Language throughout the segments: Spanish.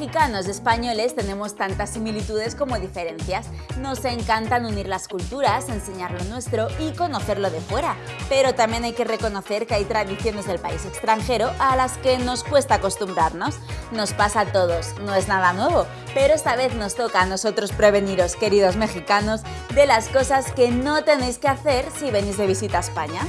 Mexicanos y españoles tenemos tantas similitudes como diferencias. Nos encantan unir las culturas, enseñar lo nuestro y conocerlo de fuera. Pero también hay que reconocer que hay tradiciones del país extranjero a las que nos cuesta acostumbrarnos. Nos pasa a todos, no es nada nuevo. Pero esta vez nos toca a nosotros preveniros, queridos mexicanos, de las cosas que no tenéis que hacer si venís de visita a España.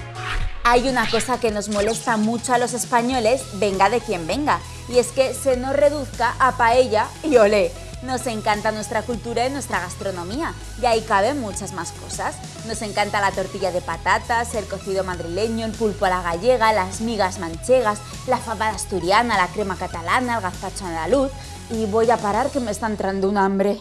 Hay una cosa que nos molesta mucho a los españoles, venga de quien venga, y es que se nos reduzca a paella y olé. Nos encanta nuestra cultura y nuestra gastronomía, y ahí caben muchas más cosas. Nos encanta la tortilla de patatas, el cocido madrileño, el pulpo a la gallega, las migas manchegas, la fabada asturiana, la crema catalana, el gazpacho andaluz... Y voy a parar que me está entrando un hambre.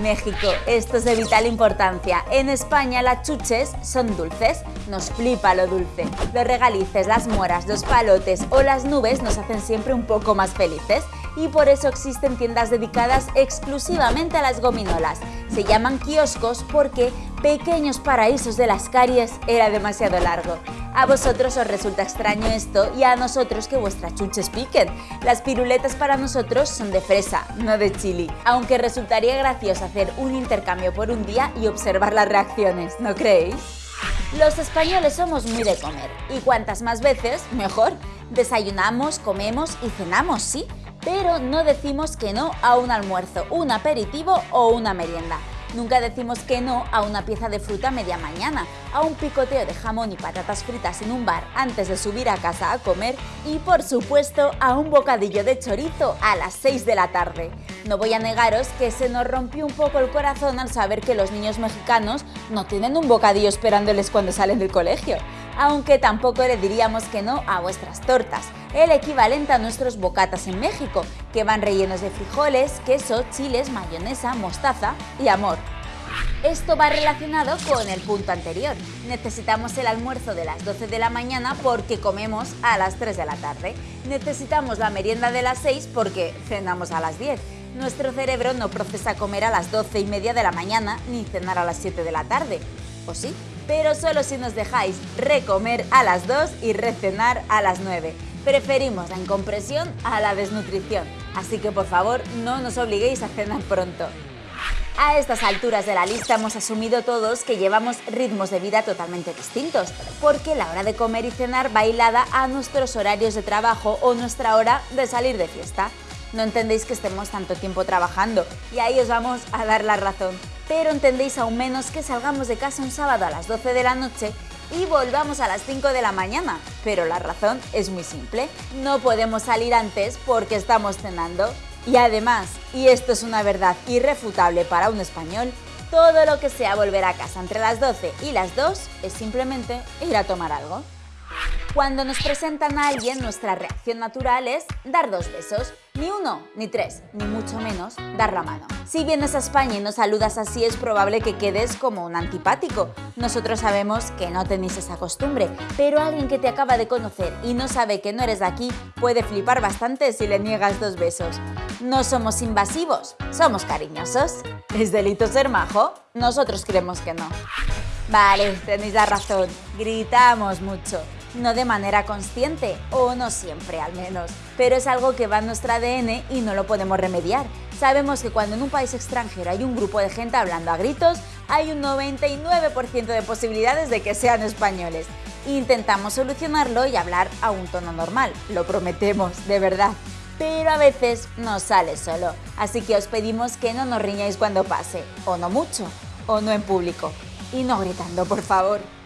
México, esto es de vital importancia. En España las chuches son dulces, nos flipa lo dulce. Los regalices, las moras, los palotes o las nubes nos hacen siempre un poco más felices y por eso existen tiendas dedicadas exclusivamente a las gominolas. Se llaman kioscos porque pequeños paraísos de las caries era demasiado largo. A vosotros os resulta extraño esto y a nosotros que vuestras chuches piquen. Las piruletas para nosotros son de fresa, no de chili, aunque resultaría gracioso hacer un intercambio por un día y observar las reacciones, ¿no creéis? Los españoles somos muy de comer, y cuantas más veces, mejor. Desayunamos, comemos y cenamos, sí, pero no decimos que no a un almuerzo, un aperitivo o una merienda. Nunca decimos que no a una pieza de fruta media mañana, a un picoteo de jamón y patatas fritas en un bar antes de subir a casa a comer y, por supuesto, a un bocadillo de chorizo a las 6 de la tarde. No voy a negaros que se nos rompió un poco el corazón al saber que los niños mexicanos no tienen un bocadillo esperándoles cuando salen del colegio aunque tampoco le diríamos que no a vuestras tortas, el equivalente a nuestros bocatas en México, que van rellenos de frijoles, queso, chiles, mayonesa, mostaza y amor. Esto va relacionado con el punto anterior. Necesitamos el almuerzo de las 12 de la mañana porque comemos a las 3 de la tarde. Necesitamos la merienda de las 6 porque cenamos a las 10. Nuestro cerebro no procesa comer a las 12 y media de la mañana ni cenar a las 7 de la tarde. ¿O sí? Pero solo si nos dejáis recomer a las 2 y recenar a las 9. Preferimos la incompresión a la desnutrición, así que por favor no nos obliguéis a cenar pronto. A estas alturas de la lista hemos asumido todos que llevamos ritmos de vida totalmente distintos, porque la hora de comer y cenar va hilada a nuestros horarios de trabajo o nuestra hora de salir de fiesta. No entendéis que estemos tanto tiempo trabajando y ahí os vamos a dar la razón pero entendéis aún menos que salgamos de casa un sábado a las 12 de la noche y volvamos a las 5 de la mañana. Pero la razón es muy simple, no podemos salir antes porque estamos cenando. Y además, y esto es una verdad irrefutable para un español, todo lo que sea volver a casa entre las 12 y las 2 es simplemente ir a tomar algo. Cuando nos presentan a alguien, nuestra reacción natural es dar dos besos. Ni uno, ni tres, ni mucho menos dar la mano. Si vienes a España y nos saludas así, es probable que quedes como un antipático. Nosotros sabemos que no tenéis esa costumbre, pero alguien que te acaba de conocer y no sabe que no eres de aquí puede flipar bastante si le niegas dos besos. No somos invasivos, somos cariñosos. ¿Es delito ser majo? Nosotros creemos que no. Vale, tenéis la razón, gritamos mucho no de manera consciente, o no siempre al menos, pero es algo que va en nuestro ADN y no lo podemos remediar. Sabemos que cuando en un país extranjero hay un grupo de gente hablando a gritos, hay un 99% de posibilidades de que sean españoles. Intentamos solucionarlo y hablar a un tono normal, lo prometemos, de verdad. Pero a veces no sale solo, así que os pedimos que no nos riñáis cuando pase, o no mucho, o no en público. Y no gritando, por favor.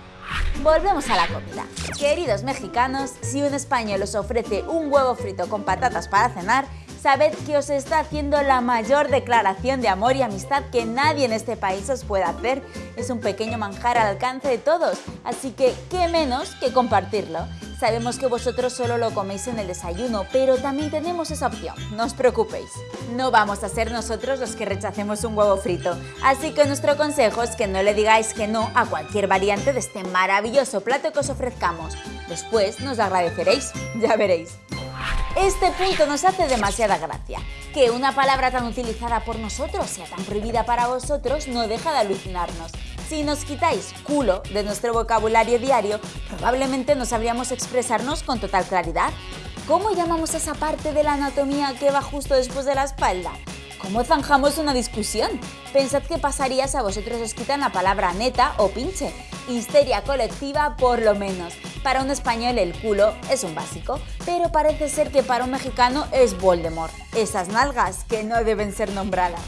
Volvemos a la comida. Queridos mexicanos, si un español os ofrece un huevo frito con patatas para cenar, sabed que os está haciendo la mayor declaración de amor y amistad que nadie en este país os pueda hacer. Es un pequeño manjar al alcance de todos, así que qué menos que compartirlo. Sabemos que vosotros solo lo coméis en el desayuno, pero también tenemos esa opción, no os preocupéis. No vamos a ser nosotros los que rechacemos un huevo frito, así que nuestro consejo es que no le digáis que no a cualquier variante de este maravilloso plato que os ofrezcamos. Después nos agradeceréis, ya veréis. Este punto nos hace demasiada gracia. Que una palabra tan utilizada por nosotros sea tan prohibida para vosotros no deja de alucinarnos. Si nos quitáis culo de nuestro vocabulario diario, probablemente no sabríamos expresarnos con total claridad. ¿Cómo llamamos esa parte de la anatomía que va justo después de la espalda? ¿Cómo zanjamos una discusión? Pensad qué pasaría si a vosotros os quitan la palabra neta o pinche. Histeria colectiva por lo menos. Para un español el culo es un básico, pero parece ser que para un mexicano es Voldemort. Esas nalgas que no deben ser nombradas.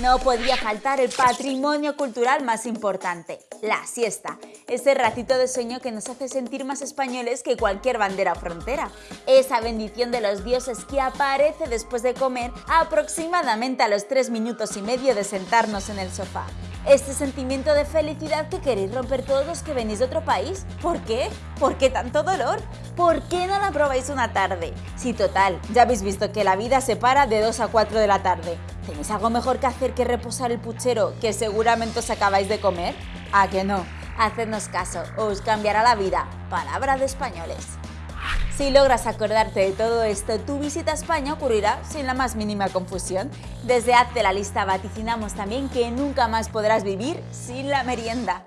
No podía faltar el patrimonio cultural más importante, la siesta. Ese ratito de sueño que nos hace sentir más españoles que cualquier bandera frontera. Esa bendición de los dioses que aparece después de comer aproximadamente a los tres minutos y medio de sentarnos en el sofá. Este sentimiento de felicidad que queréis romper todos los que venís de otro país. ¿Por qué? ¿Por qué tanto dolor? ¿Por qué no la probáis una tarde? Si total, ya habéis visto que la vida se para de 2 a 4 de la tarde. ¿Tenéis algo mejor que hacer que reposar el puchero que seguramente os acabáis de comer? ¿A que no? Hacednos caso, os cambiará la vida. Palabra de españoles. Si logras acordarte de todo esto, tu visita a España ocurrirá sin la más mínima confusión. Desde Hazte la Lista vaticinamos también que nunca más podrás vivir sin la merienda.